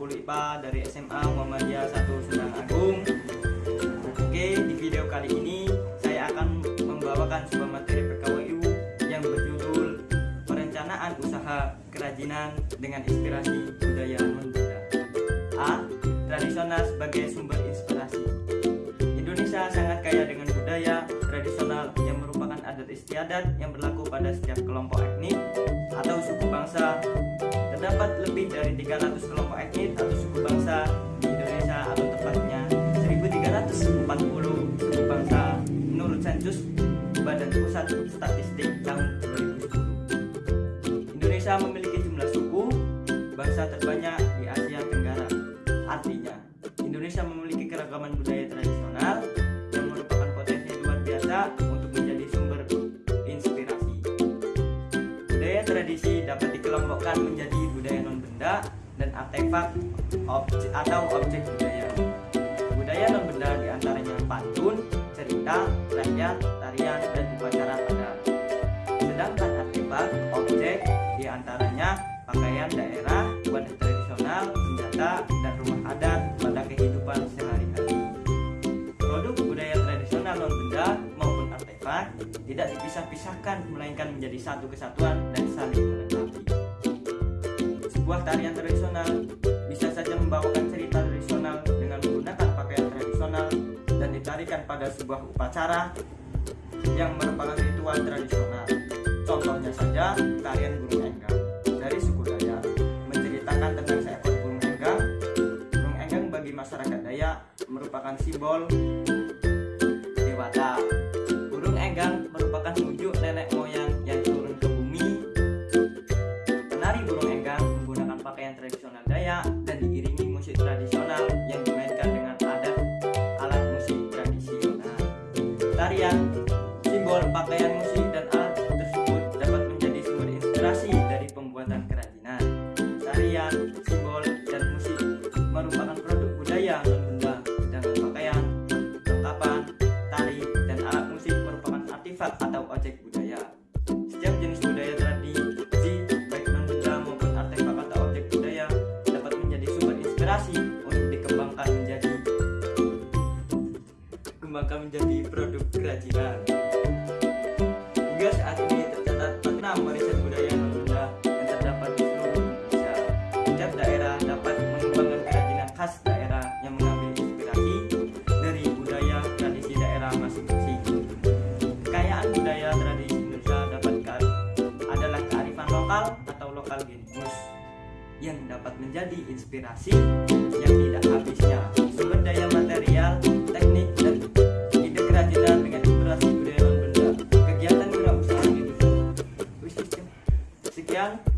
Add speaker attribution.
Speaker 1: 10 IPA dari SMA Muhammadiyah 1 Sendang Agung. Oke, di video kali ini saya akan membawakan sebuah materi PKWU yang berjudul Perencanaan Usaha Kerajinan dengan Inspirasi Budaya Non-Benda A. Tradisional sebagai sumber inspirasi. Indonesia sangat kaya dengan budaya tradisional yang merupakan adat istiadat yang berlaku pada setiap kelompok etnik atau suku bangsa terdapat lebih dari 300 kelompok etnik atau suku bangsa di Indonesia atau tepatnya 1340 suku bangsa menurut sensus Badan Pusat Statistik tahun 2010. Indonesia memiliki jumlah suku bangsa terbanyak di Asia Tenggara. Artinya, Indonesia memiliki keragaman budaya tradisional yang merupakan potensi luar biasa untuk menjadi sumber inspirasi. Budaya tradisi dapat dikelompokkan menjadi dan artefak atau objek budaya. Budaya non benda di antaranya pantun, cerita, rakyat, tarian, dan upacara adat. Sedangkan artefak objek di antaranya pakaian daerah, wadah tradisional, senjata, dan rumah adat pada kehidupan sehari-hari. Produk budaya tradisional non benda maupun artefak tidak dipisah-pisahkan melainkan menjadi satu kesatuan dan saling. Sebuah tarian tradisional bisa saja membawakan cerita tradisional dengan menggunakan pakaian tradisional dan ditarikan pada sebuah upacara yang merupakan ritual tradisional. Contohnya saja tarian burung enggang dari suku Dayak menceritakan tentang seekor burung enggang. Burung enggang bagi masyarakat Dayak merupakan simbol dewata. Burung enggang merupakan wujud nenek moyang Tarian simbol pakaian musik dan alat tersebut dapat menjadi sumber inspirasi dari pembuatan kerajinan. Tarian, simbol, dan musik merupakan produk budaya non benda, sedangkan pakaian, kelengkapan, tari, dan alat musik merupakan artefak atau objek budaya. Setiap jenis budaya tradisi, baik benda maupun artefak atau objek budaya, dapat menjadi sumber inspirasi untuk dikembangkan menjadi kembangkan menjadi kerajinan. Hingga saat ini tercatat 46 warisan budaya benda yang terdapat di seluruh Indonesia. Setiap daerah dapat mengembangkan kerajinan khas daerah yang mengambil inspirasi dari budaya tradisi daerah masing-masing. Kekayaan budaya tradisi Indonesia dapat adalah kearifan lokal atau lokal genius yang dapat menjadi inspirasi yang tidak habisnya sumber daya inspirasi